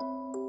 Música